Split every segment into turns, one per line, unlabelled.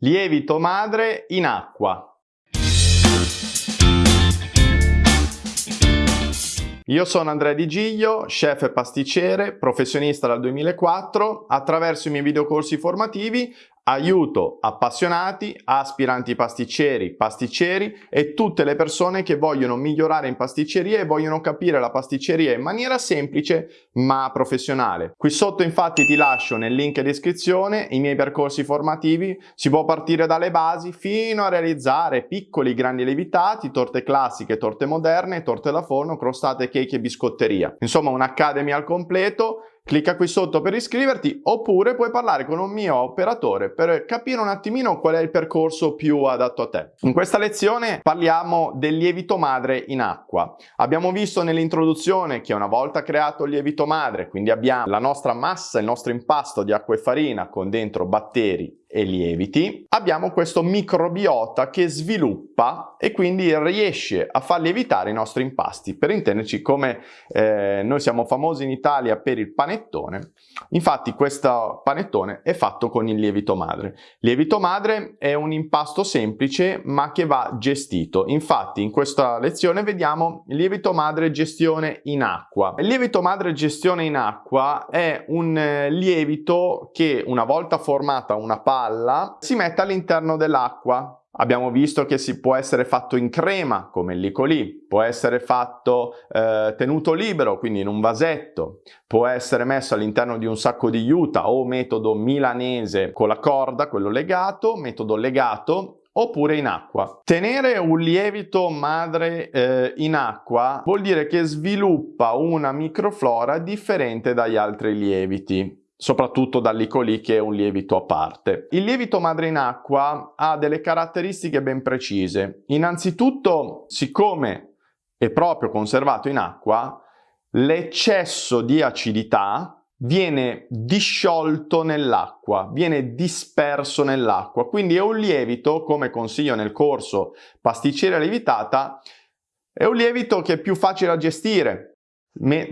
Lievito madre in acqua. Io sono Andrea Di Giglio, chef e pasticcere, professionista dal 2004. Attraverso i miei videocorsi formativi Aiuto appassionati, aspiranti pasticceri, pasticceri e tutte le persone che vogliono migliorare in pasticceria e vogliono capire la pasticceria in maniera semplice ma professionale. Qui sotto infatti ti lascio nel link descrizione i miei percorsi formativi, si può partire dalle basi fino a realizzare piccoli grandi lievitati, torte classiche, torte moderne, torte da forno, crostate, cake e biscotteria. Insomma un'academy al completo Clicca qui sotto per iscriverti oppure puoi parlare con un mio operatore per capire un attimino qual è il percorso più adatto a te. In questa lezione parliamo del lievito madre in acqua. Abbiamo visto nell'introduzione che una volta creato il lievito madre, quindi abbiamo la nostra massa, il nostro impasto di acqua e farina con dentro batteri e lieviti, abbiamo questo microbiota che sviluppa e quindi riesce a far lievitare i nostri impasti. Per intenderci, come eh, noi siamo famosi in Italia per il panettone, infatti questo panettone è fatto con il lievito madre. Lievito madre è un impasto semplice ma che va gestito. Infatti in questa lezione vediamo lievito madre gestione in acqua. Il lievito madre gestione in acqua è un eh, lievito che una volta formata una pasta palla si mette all'interno dell'acqua. Abbiamo visto che si può essere fatto in crema, come il licolì, può essere fatto eh, tenuto libero, quindi in un vasetto, può essere messo all'interno di un sacco di juta o metodo milanese con la corda, quello legato, metodo legato, oppure in acqua. Tenere un lievito madre eh, in acqua vuol dire che sviluppa una microflora differente dagli altri lieviti soprattutto dall'Icoli che è un lievito a parte. Il lievito madre in acqua ha delle caratteristiche ben precise. Innanzitutto, siccome è proprio conservato in acqua, l'eccesso di acidità viene disciolto nell'acqua, viene disperso nell'acqua. Quindi è un lievito, come consiglio nel corso Pasticceria lievitata, è un lievito che è più facile da gestire,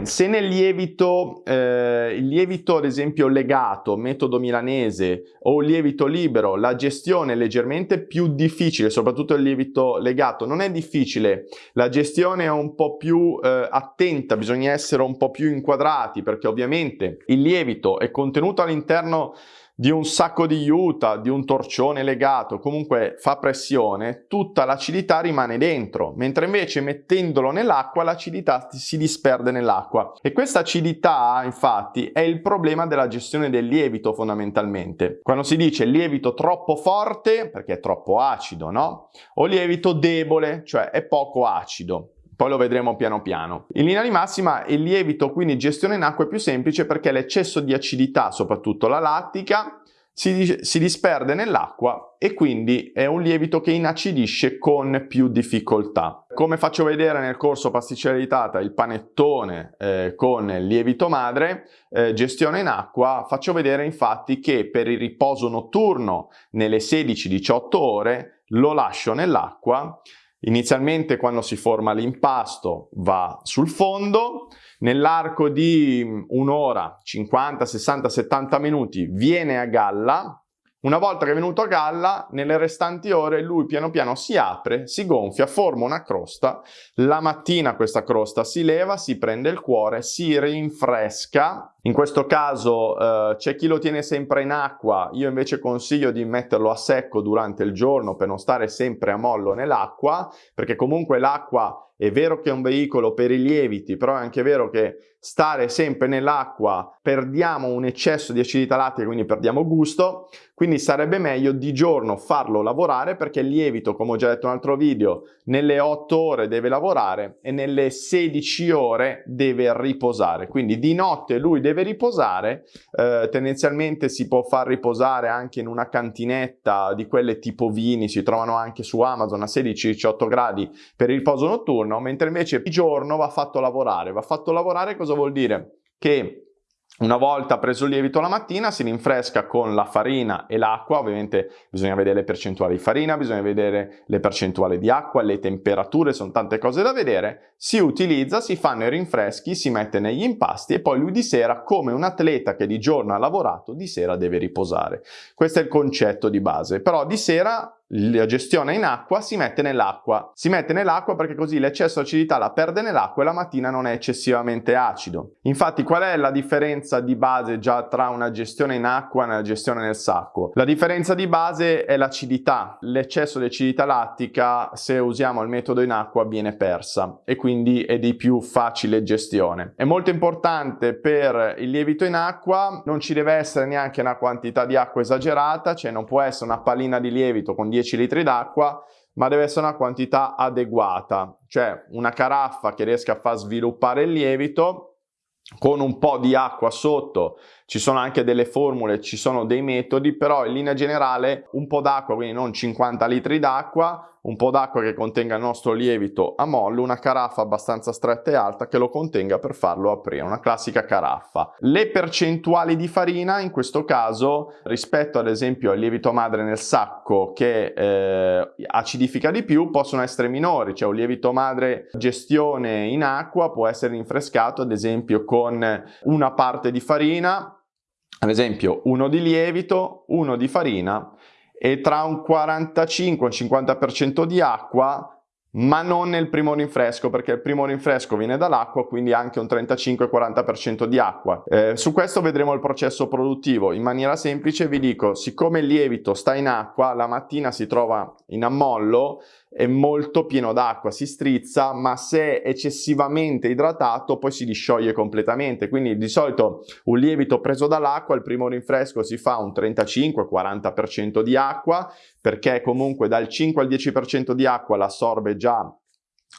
se nel lievito, eh, il lievito ad esempio legato, metodo milanese o il lievito libero, la gestione è leggermente più difficile, soprattutto il lievito legato, non è difficile, la gestione è un po' più eh, attenta, bisogna essere un po' più inquadrati perché ovviamente il lievito è contenuto all'interno di un sacco di juta, di un torcione legato, comunque fa pressione, tutta l'acidità rimane dentro, mentre invece mettendolo nell'acqua l'acidità si disperde nell'acqua. E questa acidità infatti è il problema della gestione del lievito fondamentalmente. Quando si dice lievito troppo forte, perché è troppo acido, no? O lievito debole, cioè è poco acido poi lo vedremo piano piano. In linea di massima il lievito quindi gestione in acqua è più semplice perché l'eccesso di acidità, soprattutto la lattica, si, si disperde nell'acqua e quindi è un lievito che inacidisce con più difficoltà. Come faccio vedere nel corso pasticceria editata il panettone eh, con lievito madre, eh, gestione in acqua, faccio vedere infatti che per il riposo notturno nelle 16-18 ore lo lascio nell'acqua Inizialmente quando si forma l'impasto va sul fondo, nell'arco di un'ora, 50, 60, 70 minuti viene a galla, una volta che è venuto a galla, nelle restanti ore lui piano piano si apre, si gonfia, forma una crosta, la mattina questa crosta si leva, si prende il cuore, si rinfresca in questo caso eh, c'è chi lo tiene sempre in acqua, io invece consiglio di metterlo a secco durante il giorno per non stare sempre a mollo nell'acqua, perché comunque l'acqua è vero che è un veicolo per i lieviti, però è anche vero che stare sempre nell'acqua perdiamo un eccesso di acidità lattica, quindi perdiamo gusto, quindi sarebbe meglio di giorno farlo lavorare perché il lievito, come ho già detto in un altro video, nelle 8 ore deve lavorare e nelle 16 ore deve riposare, quindi di notte lui deve deve riposare, eh, tendenzialmente si può far riposare anche in una cantinetta di quelle tipo vini, si trovano anche su Amazon a 16-18 gradi per il riposo notturno, mentre invece di giorno va fatto lavorare. Va fatto lavorare cosa vuol dire? Che Una volta preso il lievito la mattina si rinfresca con la farina e l'acqua, ovviamente bisogna vedere le percentuali di farina, bisogna vedere le percentuali di acqua, le temperature, sono tante cose da vedere, si utilizza, si fanno i rinfreschi, si mette negli impasti e poi lui di sera, come un atleta che di giorno ha lavorato, di sera deve riposare. Questo è il concetto di base, però di sera la gestione in acqua si mette nell'acqua. Si mette nell'acqua perché così l'eccesso di acidità la perde nell'acqua e la mattina non è eccessivamente acido. Infatti qual è la differenza di base già tra una gestione in acqua e una gestione nel sacco? La differenza di base è l'acidità. L'eccesso di acidità lattica se usiamo il metodo in acqua viene persa e quindi è di più facile gestione. È molto importante per il lievito in acqua, non ci deve essere neanche una quantità di acqua esagerata, cioè non può essere una pallina di lievito con 10 10 litri d'acqua, ma deve essere una quantità adeguata, cioè una caraffa che riesca a far sviluppare il lievito con un po' di acqua sotto, ci sono anche delle formule, ci sono dei metodi, però in linea generale un po' d'acqua, quindi non 50 litri d'acqua, un po' d'acqua che contenga il nostro lievito a mollo, una caraffa abbastanza stretta e alta che lo contenga per farlo aprire, una classica caraffa. Le percentuali di farina in questo caso rispetto ad esempio al lievito madre nel sacco che eh, acidifica di più possono essere minori, cioè un lievito madre gestione in acqua può essere rinfrescato ad esempio con una parte di farina ad esempio uno di lievito, uno di farina e tra un 45 e un 50% di acqua ma non nel primo rinfresco perché il primo rinfresco viene dall'acqua quindi anche un 35-40% di acqua. Eh, su questo vedremo il processo produttivo. In maniera semplice vi dico, siccome il lievito sta in acqua, la mattina si trova in ammollo, è molto pieno d'acqua, si strizza, ma se eccessivamente idratato poi si discioglie completamente. Quindi di solito un lievito preso dall'acqua, il primo rinfresco si fa un 35-40% di acqua, perché comunque dal 5 al 10% di acqua l'assorbe già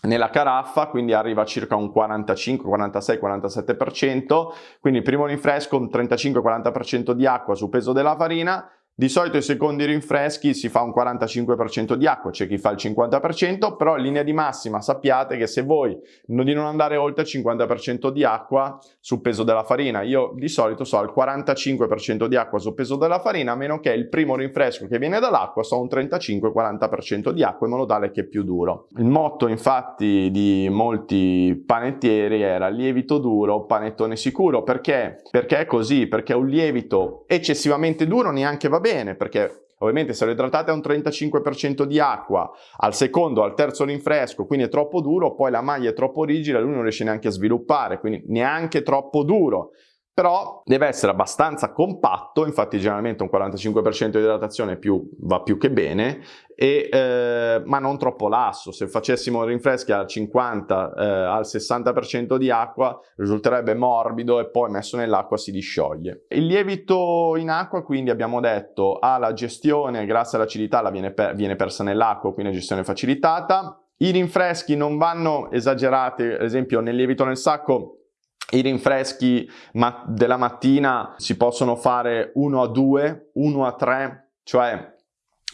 nella caraffa, quindi arriva a circa un 45, 46, 47%, quindi il primo rinfresco un 35-40% di acqua su peso della farina, di solito i secondi rinfreschi si fa un 45% di acqua, c'è chi fa il 50%, però in linea di massima sappiate che se voi di non andare oltre il 50% di acqua sul peso della farina, io di solito so il 45% di acqua sul peso della farina, a meno che il primo rinfresco che viene dall'acqua so un 35-40% di acqua in modo tale che è più duro. Il motto infatti di molti panettieri era lievito duro, panettone sicuro, perché? Perché è così, perché un lievito eccessivamente duro neanche va bene bene perché Ovviamente se lo idratate a un 35% di acqua, al secondo, al terzo rinfresco, quindi è troppo duro, poi la maglia è troppo rigida lui non riesce neanche a sviluppare, quindi neanche troppo duro però deve essere abbastanza compatto, infatti generalmente un 45% di idratazione più, va più che bene, e, eh, ma non troppo lasso. Se facessimo rinfreschi al 50, eh, al 60% di acqua risulterebbe morbido e poi messo nell'acqua si discioglie. Il lievito in acqua quindi abbiamo detto ha la gestione grazie all'acidità la viene, per, viene persa nell'acqua, quindi gestione facilitata. I rinfreschi non vanno esagerati, ad esempio nel lievito nel sacco i rinfreschi della mattina si possono fare 1 a 2, 1 a 3, cioè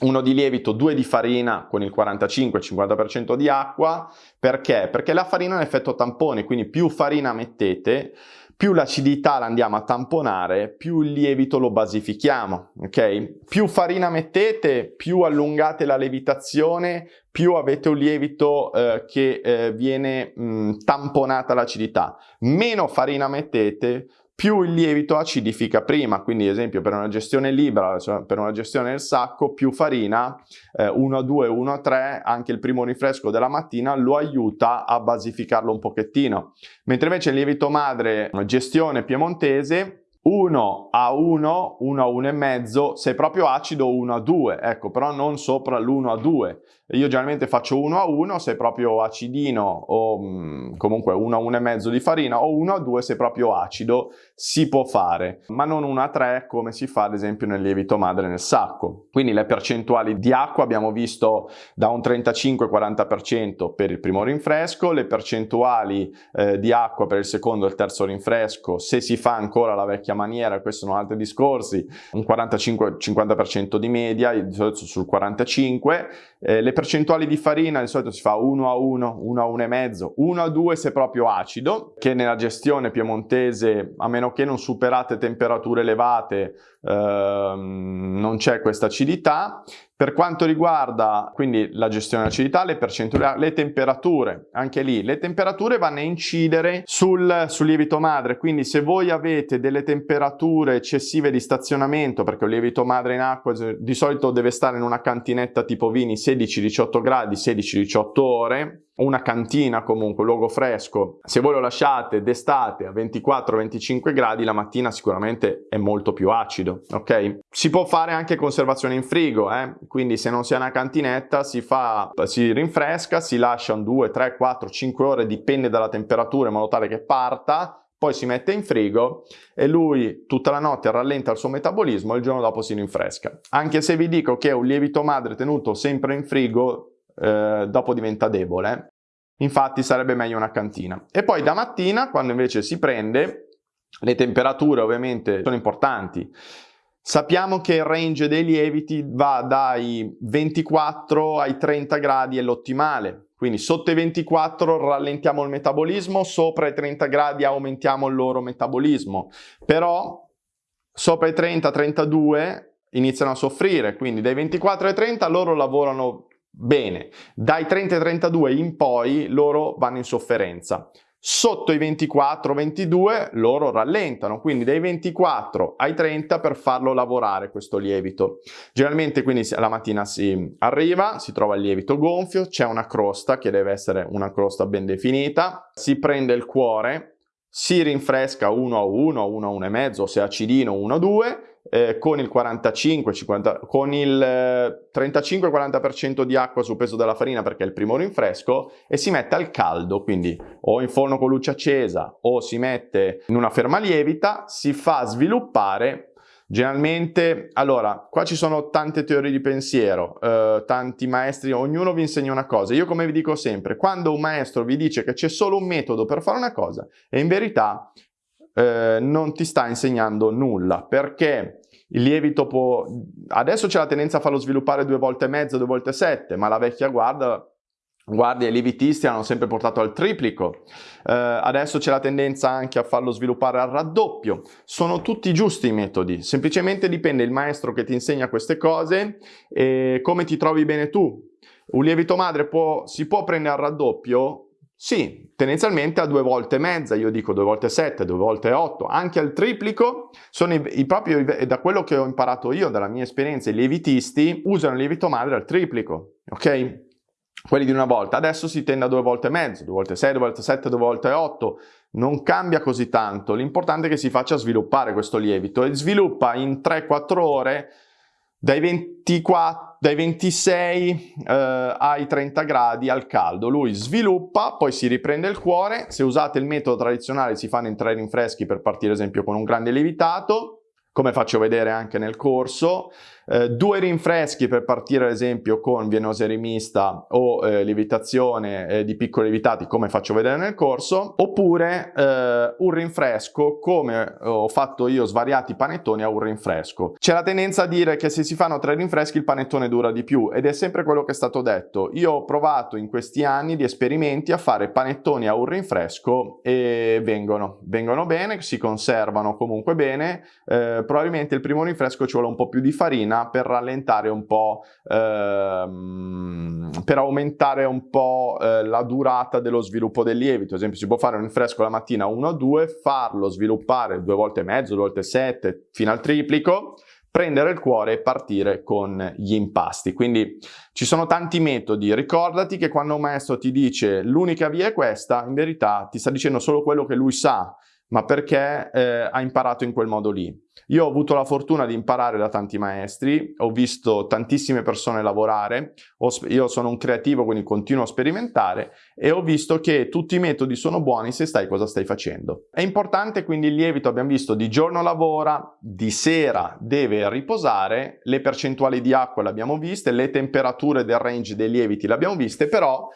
uno di lievito, due di farina con il 45-50% di acqua. Perché? Perché la farina è un effetto tampone, quindi più farina mettete, più l'acidità la andiamo a tamponare, più il lievito lo basifichiamo, ok? Più farina mettete, più allungate la lievitazione, più avete un lievito eh, che eh, viene mh, tamponata l'acidità. Meno farina mettete, più il lievito acidifica prima, quindi ad esempio per una gestione libera, cioè per una gestione del sacco, più farina, eh, 1 a 2, 1 a 3, anche il primo rinfresco della mattina lo aiuta a basificarlo un pochettino. Mentre invece il lievito madre, gestione piemontese, 1 a 1, 1 a 1 e mezzo, se proprio acido 1 a 2, ecco, però non sopra l'1 a 2. Io generalmente faccio 1 a 1 se proprio acidino o mm, comunque 1 a 1 e mezzo di farina o 1 a 2 se proprio acido, si può fare, ma non 1 a 3 come si fa ad esempio nel lievito madre nel sacco. Quindi le percentuali di acqua abbiamo visto da un 35-40% per il primo rinfresco, le percentuali eh, di acqua per il secondo e il terzo rinfresco se si fa ancora la vecchia maniera, questi sono altri discorsi, un 45-50% di media, sul 45%, eh, le percentuali di farina di solito si fa 1 a 1, 1 a 1,5, 1 a 2 se proprio acido, che nella gestione piemontese, a meno che non superate temperature elevate, ehm, non c'è questa acidità. Per quanto riguarda quindi la gestione dell'acidità, le percentuali, le temperature, anche lì, le temperature vanno a incidere sul, sul lievito madre, quindi se voi avete delle temperature eccessive di stazionamento, perché un lievito madre in acqua di solito deve stare in una cantinetta tipo vini 16-18 gradi, 16-18 ore, una cantina comunque, un luogo fresco, se voi lo lasciate d'estate a 24-25 gradi, la mattina sicuramente è molto più acido, ok? Si può fare anche conservazione in frigo, eh? quindi se non si ha una cantinetta si fa, si rinfresca, si lascia un 2, 3, 4, 5 ore, dipende dalla temperatura in modo tale che parta, poi si mette in frigo e lui tutta la notte rallenta il suo metabolismo e il giorno dopo si rinfresca. Anche se vi dico che un lievito madre tenuto sempre in frigo eh, dopo diventa debole. Infatti sarebbe meglio una cantina. E poi da mattina, quando invece si prende, le temperature ovviamente sono importanti. Sappiamo che il range dei lieviti va dai 24 ai 30 gradi è l'ottimale, quindi sotto i 24 rallentiamo il metabolismo, sopra i 30 gradi aumentiamo il loro metabolismo, però sopra i 30-32 iniziano a soffrire, quindi dai 24 ai 30 loro lavorano Bene, dai 30 ai 32 in poi loro vanno in sofferenza. Sotto i 24-22 loro rallentano, quindi dai 24 ai 30 per farlo lavorare questo lievito. Generalmente quindi la mattina si arriva, si trova il lievito gonfio, c'è una crosta che deve essere una crosta ben definita, si prende il cuore, si rinfresca 1 a 1, 1 a 1,5, se acidino 1 a 2 eh, con il 45, 50, con il eh, 35-40% di acqua sul peso della farina perché è il primo rinfresco e si mette al caldo, quindi o in forno con luce accesa o si mette in una ferma lievita, si fa sviluppare Generalmente, allora, qua ci sono tante teorie di pensiero, eh, tanti maestri, ognuno vi insegna una cosa. Io come vi dico sempre, quando un maestro vi dice che c'è solo un metodo per fare una cosa, e in verità eh, non ti sta insegnando nulla, perché il lievito può... Adesso c'è la tendenza a farlo sviluppare due volte e mezzo, due volte sette, ma la vecchia guarda guardia e lievitisti hanno sempre portato al triplico, eh, adesso c'è la tendenza anche a farlo sviluppare al raddoppio, sono tutti giusti i metodi, semplicemente dipende il maestro che ti insegna queste cose e come ti trovi bene tu. Un lievito madre può, si può prendere al raddoppio? Sì, tendenzialmente a due volte e mezza, io dico due volte sette, due volte otto, anche al triplico, sono i, i proprio, da quello che ho imparato io, dalla mia esperienza, i lievitisti usano il lievito madre al triplico, ok? Quelli di una volta, adesso si tende a due volte e mezzo, due volte sei, due volte sette, due volte otto, non cambia così tanto, l'importante è che si faccia sviluppare questo lievito e sviluppa in 3-4 ore dai 24, dai 26 eh, ai 30 gradi al caldo. Lui sviluppa, poi si riprende il cuore. Se usate il metodo tradizionale si fanno in tre rinfreschi per partire ad esempio con un grande lievitato come faccio vedere anche nel corso, eh, due rinfreschi per partire ad esempio con vienosa rimista o eh, lievitazione eh, di piccoli lievitati come faccio vedere nel corso, oppure eh, un rinfresco come ho fatto io svariati panettoni a un rinfresco. C'è la tendenza a dire che se si fanno tre rinfreschi il panettone dura di più ed è sempre quello che è stato detto. Io ho provato in questi anni di esperimenti a fare panettoni a un rinfresco e vengono, vengono bene, si conservano comunque bene, eh, probabilmente il primo rinfresco ci vuole un po' più di farina per rallentare un po', ehm, per aumentare un po' eh, la durata dello sviluppo del lievito. Ad esempio si può fare un rinfresco la mattina 1-2, farlo sviluppare due volte e mezzo, due volte sette, fino al triplico, prendere il cuore e partire con gli impasti. Quindi ci sono tanti metodi, ricordati che quando un maestro ti dice l'unica via è questa, in verità ti sta dicendo solo quello che lui sa, ma perché eh, ha imparato in quel modo lì. Io ho avuto la fortuna di imparare da tanti maestri, ho visto tantissime persone lavorare, io sono un creativo quindi continuo a sperimentare e ho visto che tutti i metodi sono buoni se sai cosa stai facendo. È importante quindi il lievito, abbiamo visto, di giorno lavora, di sera deve riposare, le percentuali di acqua le abbiamo viste, le temperature del range dei lieviti le abbiamo viste, però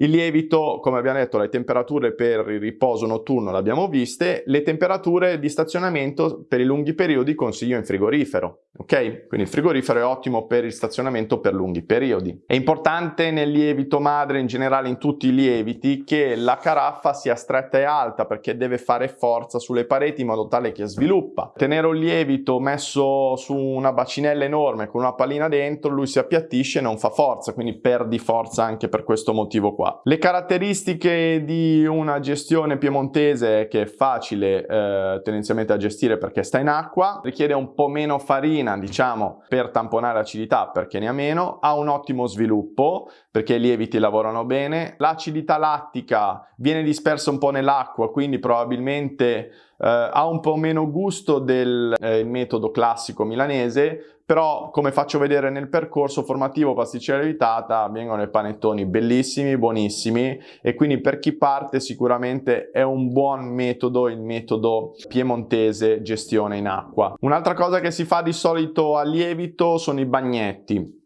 Il lievito, come abbiamo detto, le temperature per il riposo notturno le abbiamo viste, le temperature di stazionamento per i lunghi periodi consiglio in frigorifero, ok? Quindi il frigorifero è ottimo per il stazionamento per lunghi periodi. È importante nel lievito madre, in generale in tutti i lieviti, che la caraffa sia stretta e alta perché deve fare forza sulle pareti in modo tale che sviluppa. Tenere un lievito messo su una bacinella enorme con una pallina dentro, lui si appiattisce e non fa forza, quindi perdi forza anche per questo motivo qua. Le caratteristiche di una gestione piemontese che è facile eh, tendenzialmente da gestire perché sta in acqua, richiede un po' meno farina diciamo per tamponare l'acidità perché ne ha meno, ha un ottimo sviluppo perché i lieviti lavorano bene, l'acidità lattica viene dispersa un po' nell'acqua quindi probabilmente ha un po' meno gusto del eh, metodo classico milanese, però come faccio vedere nel percorso formativo pasticcera evitata vengono i panettoni bellissimi, buonissimi e quindi per chi parte sicuramente è un buon metodo il metodo piemontese gestione in acqua. Un'altra cosa che si fa di solito a lievito sono i bagnetti.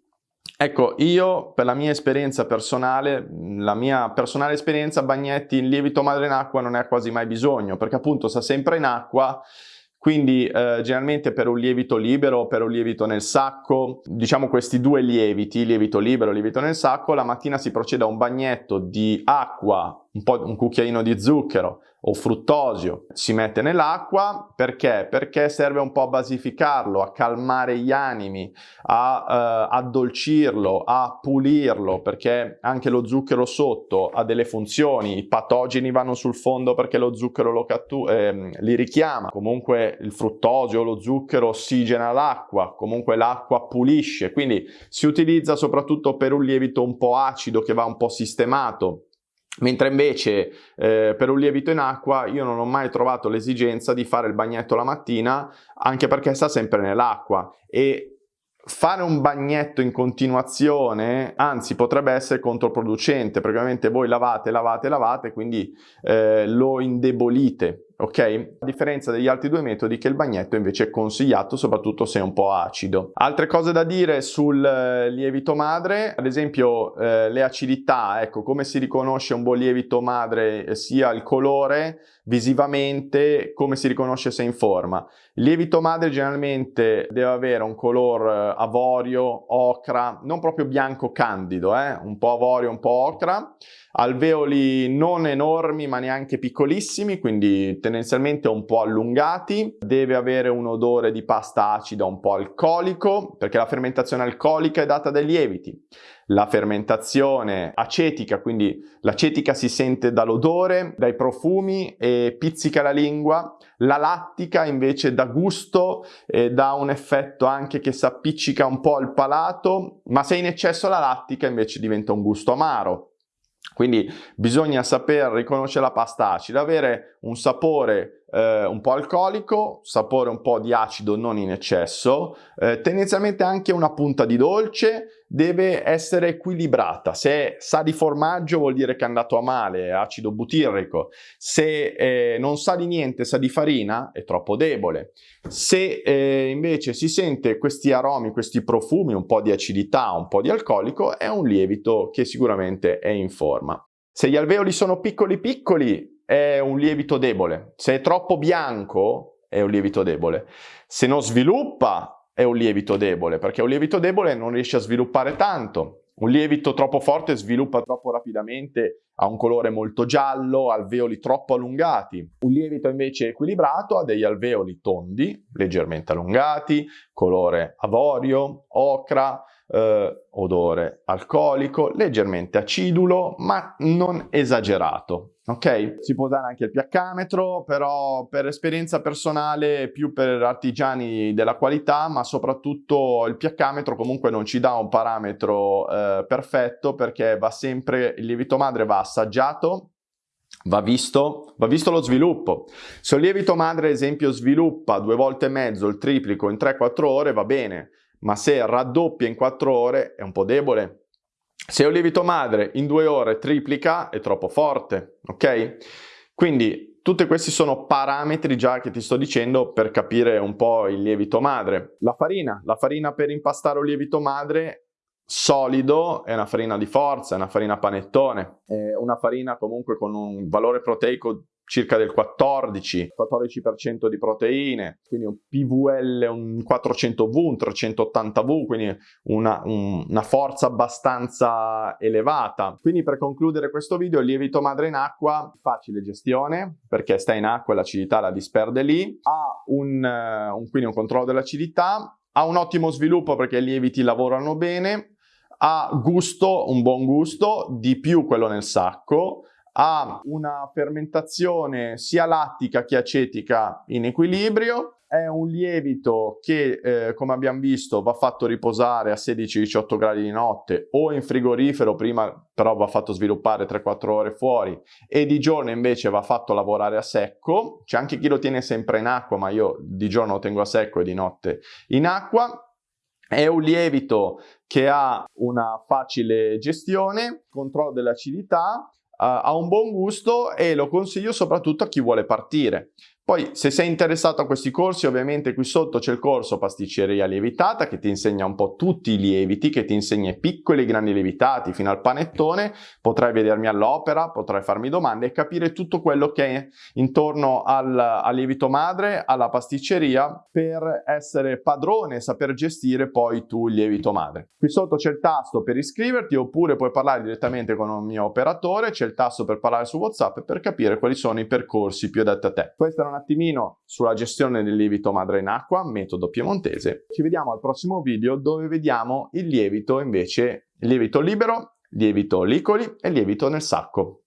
Ecco, io per la mia esperienza personale, la mia personale esperienza, bagnetti in lievito madre in acqua non ne ha quasi mai bisogno, perché appunto sta sempre in acqua, quindi eh, generalmente per un lievito libero o per un lievito nel sacco, diciamo questi due lieviti, lievito libero e lievito nel sacco, la mattina si procede a un bagnetto di acqua, un, po', un cucchiaino di zucchero, o fruttosio si mette nell'acqua. Perché? Perché serve un po' a basificarlo, a calmare gli animi, a eh, addolcirlo, a pulirlo perché anche lo zucchero sotto ha delle funzioni, i patogeni vanno sul fondo perché lo zucchero eh, li richiama, comunque il fruttosio, lo zucchero ossigena l'acqua, comunque l'acqua pulisce, quindi si utilizza soprattutto per un lievito un po' acido che va un po' sistemato Mentre invece eh, per un lievito in acqua io non ho mai trovato l'esigenza di fare il bagnetto la mattina anche perché sta sempre nell'acqua. E fare un bagnetto in continuazione anzi potrebbe essere controproducente perché ovviamente voi lavate, lavate, lavate quindi eh, lo indebolite ok? A differenza degli altri due metodi che il bagnetto invece è consigliato soprattutto se è un po' acido. Altre cose da dire sul eh, lievito madre, ad esempio eh, le acidità, ecco come si riconosce un buon lievito madre eh, sia il colore visivamente come si riconosce se in forma. Il lievito madre generalmente deve avere un color eh, avorio, ocra, non proprio bianco candido, eh? un po' avorio, un po' ocra, alveoli non enormi ma neanche piccolissimi, quindi tendenzialmente un po' allungati, deve avere un odore di pasta acida un po' alcolico, perché la fermentazione alcolica è data dai lieviti. La fermentazione acetica, quindi l'acetica si sente dall'odore, dai profumi e pizzica la lingua, la lattica invece dà gusto e dà un effetto anche che si appiccica un po' al palato, ma se in eccesso la lattica invece diventa un gusto amaro. Quindi bisogna saper riconoscere la pasta acida, avere un sapore eh, un po' alcolico, sapore un po' di acido non in eccesso, eh, tendenzialmente anche una punta di dolce, deve essere equilibrata. Se sa di formaggio vuol dire che è andato a male, è acido butirrico. Se eh, non sa di niente, sa di farina, è troppo debole. Se eh, invece si sente questi aromi, questi profumi, un po' di acidità, un po' di alcolico, è un lievito che sicuramente è in forma. Se gli alveoli sono piccoli piccoli, è un lievito debole. Se è troppo bianco, è un lievito debole. Se non sviluppa, è un lievito debole, perché un lievito debole non riesce a sviluppare tanto. Un lievito troppo forte sviluppa troppo rapidamente, ha un colore molto giallo, alveoli troppo allungati. Un lievito invece equilibrato ha degli alveoli tondi, leggermente allungati, colore avorio, ocra, eh, odore alcolico, leggermente acidulo, ma non esagerato. Ok? Si può usare anche il pH-metro, però per esperienza personale più per artigiani della qualità, ma soprattutto il pH-metro comunque non ci dà un parametro eh, perfetto perché va sempre, il lievito madre va assaggiato, Va visto, va visto, lo sviluppo. Se un lievito madre, ad esempio, sviluppa due volte e mezzo il triplico in 3-4 ore, va bene ma se raddoppia in 4 ore è un po' debole. Se un lievito madre in 2 ore triplica è troppo forte, ok? Quindi tutti questi sono parametri già che ti sto dicendo per capire un po' il lievito madre. La farina, la farina per impastare un lievito madre solido è una farina di forza, è una farina panettone, è una farina comunque con un valore proteico circa del 14, 14% di proteine, quindi un PVL, un 400V, un 380V, quindi una, un, una forza abbastanza elevata. Quindi per concludere questo video, il lievito madre in acqua, facile gestione, perché sta in acqua e l'acidità la disperde lì, ha un, un, quindi un controllo dell'acidità, ha un ottimo sviluppo perché i lieviti lavorano bene, ha gusto, un buon gusto, di più quello nel sacco, ha una fermentazione sia lattica che acetica in equilibrio, è un lievito che, eh, come abbiamo visto, va fatto riposare a 16-18 gradi di notte o in frigorifero, prima però va fatto sviluppare 3-4 ore fuori e di giorno invece va fatto lavorare a secco. C'è anche chi lo tiene sempre in acqua, ma io di giorno lo tengo a secco e di notte in acqua. È un lievito che ha una facile gestione, controllo dell'acidità, ha un buon gusto e lo consiglio soprattutto a chi vuole partire. Poi se sei interessato a questi corsi ovviamente qui sotto c'è il corso pasticceria lievitata che ti insegna un po' tutti i lieviti, che ti insegna i piccoli e grandi lievitati fino al panettone, potrai vedermi all'opera, potrai farmi domande e capire tutto quello che è intorno al, al lievito madre, alla pasticceria per essere padrone e saper gestire poi tu il lievito madre. Qui sotto c'è il tasto per iscriverti oppure puoi parlare direttamente con un mio operatore, c'è il tasto per parlare su WhatsApp per capire quali sono i percorsi più adatti a te. Questa un attimino sulla gestione del lievito madre in acqua, metodo piemontese. Ci vediamo al prossimo video dove vediamo il lievito invece, lievito libero, lievito licoli e lievito nel sacco.